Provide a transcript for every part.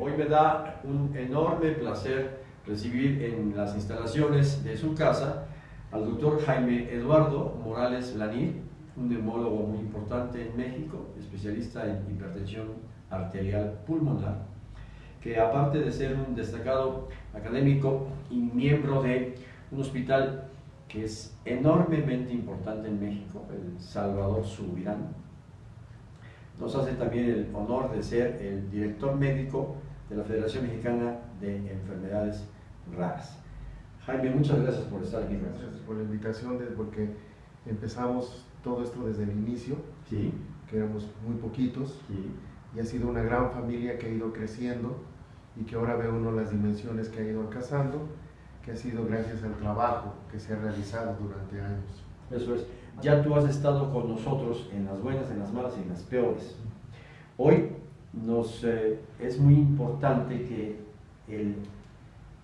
Hoy me da un enorme placer recibir en las instalaciones de su casa al doctor Jaime Eduardo Morales Lanir, un neumólogo muy importante en México, especialista en hipertensión arterial pulmonar, que aparte de ser un destacado académico y miembro de un hospital que es enormemente importante en México, el Salvador Subirán, nos hace también el honor de ser el director médico de la Federación Mexicana de Enfermedades Raras. Jaime, muchas gracias por estar aquí. Gracias por la invitación, porque empezamos todo esto desde el inicio, sí. que éramos muy poquitos, y ha sido una gran familia que ha ido creciendo y que ahora ve uno las dimensiones que ha ido alcanzando, que ha sido gracias al trabajo que se ha realizado durante años. Eso es ya tú has estado con nosotros en las buenas, en las malas y en las peores. Hoy nos, eh, es muy importante que el,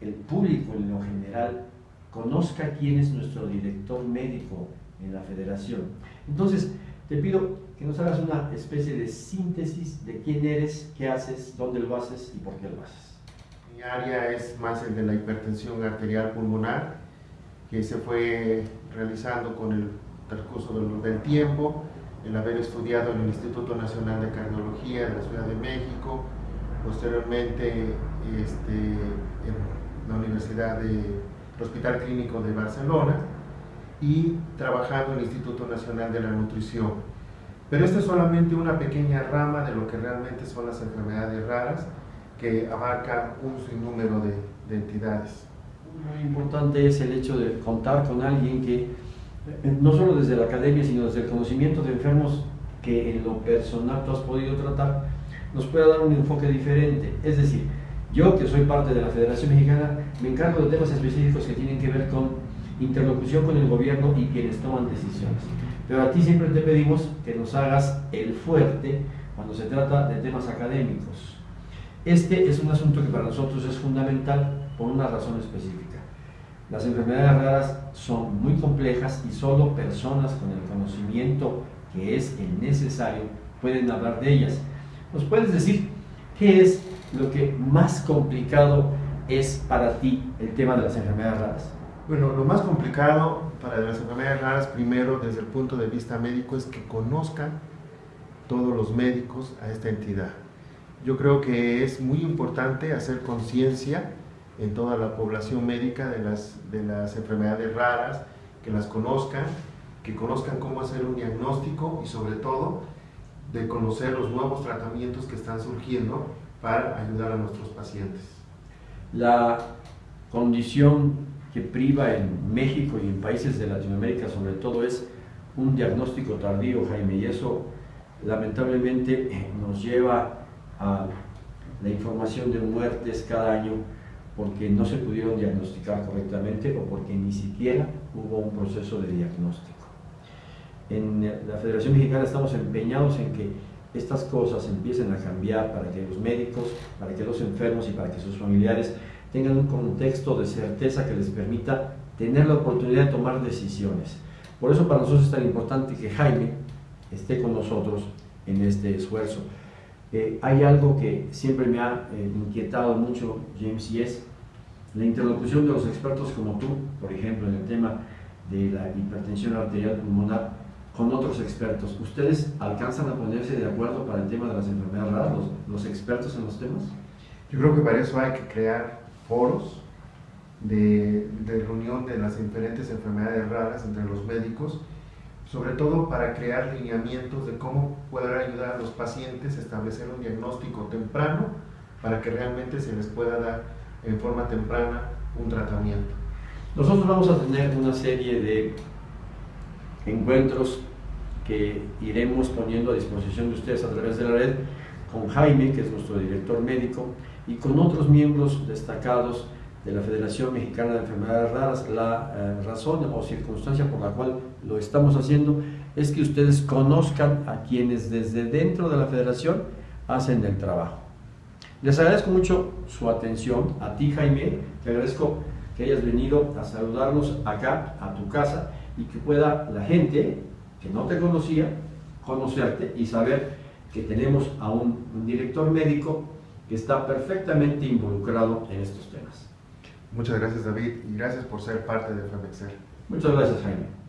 el público en lo general conozca quién es nuestro director médico en la federación. Entonces, te pido que nos hagas una especie de síntesis de quién eres, qué haces, dónde lo haces y por qué lo haces. Mi área es más el de la hipertensión arterial pulmonar, que se fue realizando con el transcurso del, del tiempo, el haber estudiado en el Instituto Nacional de Cardiología de la Ciudad de México, posteriormente este, en la Universidad del Hospital Clínico de Barcelona y trabajando en el Instituto Nacional de la Nutrición. Pero esta es solamente una pequeña rama de lo que realmente son las enfermedades raras que abarcan un sinnúmero de, de entidades. Muy importante es el hecho de contar con alguien que no solo desde la academia, sino desde el conocimiento de enfermos que en lo personal tú has podido tratar, nos pueda dar un enfoque diferente. Es decir, yo que soy parte de la Federación Mexicana, me encargo de temas específicos que tienen que ver con interlocución con el gobierno y quienes toman decisiones. Pero a ti siempre te pedimos que nos hagas el fuerte cuando se trata de temas académicos. Este es un asunto que para nosotros es fundamental por una razón específica. Las enfermedades raras son muy complejas y solo personas con el conocimiento que es el necesario pueden hablar de ellas. ¿Nos puedes decir qué es lo que más complicado es para ti el tema de las enfermedades raras? Bueno, lo más complicado para las enfermedades raras, primero desde el punto de vista médico, es que conozcan todos los médicos a esta entidad. Yo creo que es muy importante hacer conciencia en toda la población médica de las, de las enfermedades raras, que las conozcan, que conozcan cómo hacer un diagnóstico y sobre todo de conocer los nuevos tratamientos que están surgiendo para ayudar a nuestros pacientes. La condición que priva en México y en países de Latinoamérica sobre todo es un diagnóstico tardío, Jaime, y eso lamentablemente nos lleva a la información de muertes cada año porque no se pudieron diagnosticar correctamente o porque ni siquiera hubo un proceso de diagnóstico. En la Federación Mexicana estamos empeñados en que estas cosas empiecen a cambiar para que los médicos, para que los enfermos y para que sus familiares tengan un contexto de certeza que les permita tener la oportunidad de tomar decisiones. Por eso para nosotros es tan importante que Jaime esté con nosotros en este esfuerzo. Eh, hay algo que siempre me ha eh, inquietado mucho, James, y es la interlocución de los expertos como tú, por ejemplo, en el tema de la hipertensión arterial pulmonar, con otros expertos. ¿Ustedes alcanzan a ponerse de acuerdo para el tema de las enfermedades raras, los, expertos en los temas? Yo creo que para eso hay que crear foros de, de reunión de las diferentes enfermedades raras entre los médicos sobre todo para crear lineamientos de cómo poder ayudar a los pacientes a establecer un diagnóstico temprano para que realmente se les pueda dar en forma temprana un tratamiento. Nosotros vamos a tener una serie de encuentros que iremos poniendo a disposición de ustedes a través de la red con Jaime, que es nuestro director médico, y con otros miembros destacados de la Federación Mexicana de Enfermedades Raras. La eh, razón o circunstancia por la cual lo estamos haciendo es que ustedes conozcan a quienes desde dentro de la federación hacen el trabajo. Les agradezco mucho su atención, a ti Jaime, te agradezco que hayas venido a saludarnos acá, a tu casa, y que pueda la gente que no te conocía, conocerte y saber que tenemos a un director médico que está perfectamente involucrado en estos temas. Muchas gracias David y gracias por ser parte de FEMEXER. Muchas gracias Jaime.